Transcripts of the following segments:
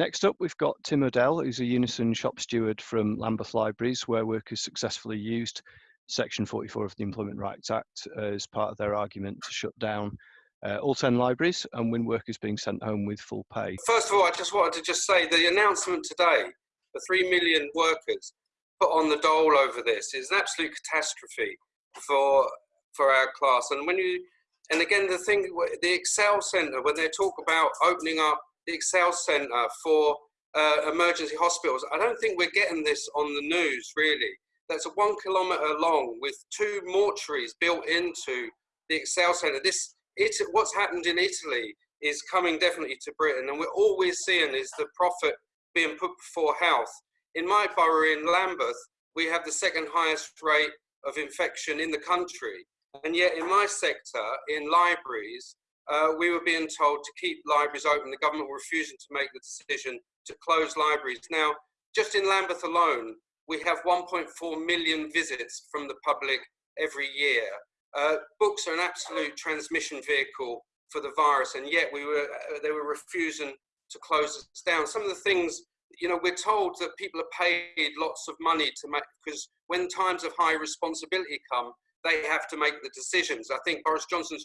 Next up, we've got Tim Odell, who's a Unison shop steward from Lambeth Libraries, where workers successfully used Section 44 of the Employment Rights Act as part of their argument to shut down uh, all 10 libraries and win workers being sent home with full pay. First of all, I just wanted to just say the announcement today, the 3 million workers put on the dole over this is an absolute catastrophe for, for our class. And when you, and again, the thing, the Excel Centre, when they talk about opening up the Excel Centre for uh, emergency hospitals. I don't think we're getting this on the news, really. That's a one kilometre long with two mortuaries built into the Excel Centre. This, it, what's happened in Italy is coming definitely to Britain, and we're always seeing is the profit being put before health. In my borough in Lambeth, we have the second highest rate of infection in the country. And yet in my sector, in libraries, uh, we were being told to keep libraries open. The government were refusing to make the decision to close libraries. Now, just in Lambeth alone, we have 1.4 million visits from the public every year. Uh, books are an absolute transmission vehicle for the virus, and yet we were, uh, they were refusing to close us down. Some of the things, you know, we're told that people are paid lots of money to make, because when times of high responsibility come, they have to make the decisions. I think Boris Johnson's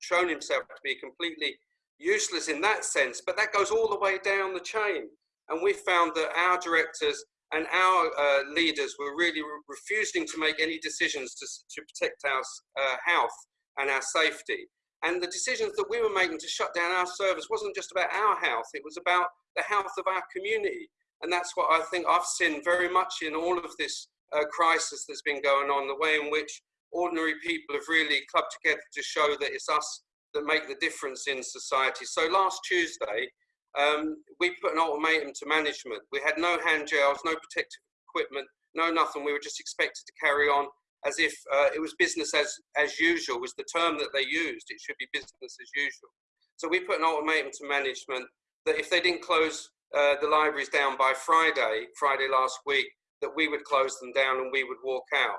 shown himself to be completely useless in that sense, but that goes all the way down the chain. And we found that our directors and our uh, leaders were really re refusing to make any decisions to, to protect our uh, health and our safety. And the decisions that we were making to shut down our service wasn't just about our health, it was about the health of our community. And that's what I think I've seen very much in all of this uh, crisis that's been going on, the way in which ordinary people have really clubbed together to show that it's us that make the difference in society. So last Tuesday, um, we put an ultimatum to management. We had no hand gels, no protective equipment, no nothing. We were just expected to carry on as if uh, it was business as, as usual was the term that they used. It should be business as usual. So we put an ultimatum to management that if they didn't close uh, the libraries down by Friday, Friday last week, that we would close them down and we would walk out.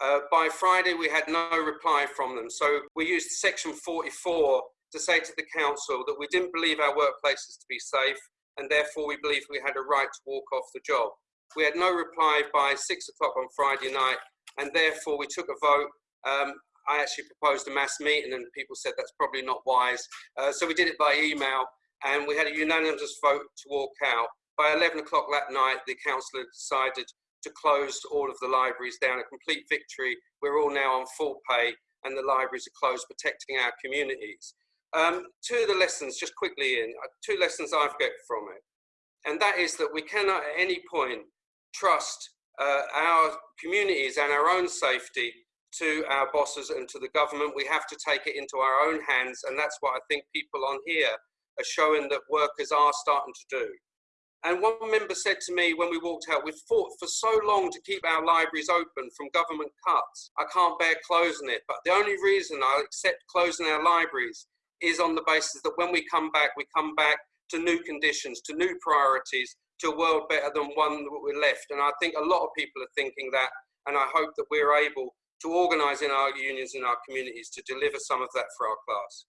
Uh, by Friday, we had no reply from them. So we used section 44 to say to the council that we didn't believe our workplaces to be safe and therefore we believed we had a right to walk off the job. We had no reply by six o'clock on Friday night and therefore we took a vote. Um, I actually proposed a mass meeting and people said that's probably not wise. Uh, so we did it by email and we had a unanimous vote to walk out. By 11 o'clock that night, the council decided to close all of the libraries down, a complete victory. We're all now on full pay and the libraries are closed, protecting our communities. Um, two of the lessons, just quickly in, uh, two lessons I've got from it. And that is that we cannot at any point trust uh, our communities and our own safety to our bosses and to the government. We have to take it into our own hands. And that's what I think people on here are showing that workers are starting to do. And one member said to me when we walked out, we've fought for so long to keep our libraries open from government cuts. I can't bear closing it. But the only reason I accept closing our libraries is on the basis that when we come back, we come back to new conditions, to new priorities, to a world better than one that we left. And I think a lot of people are thinking that. And I hope that we're able to organise in our unions and our communities to deliver some of that for our class.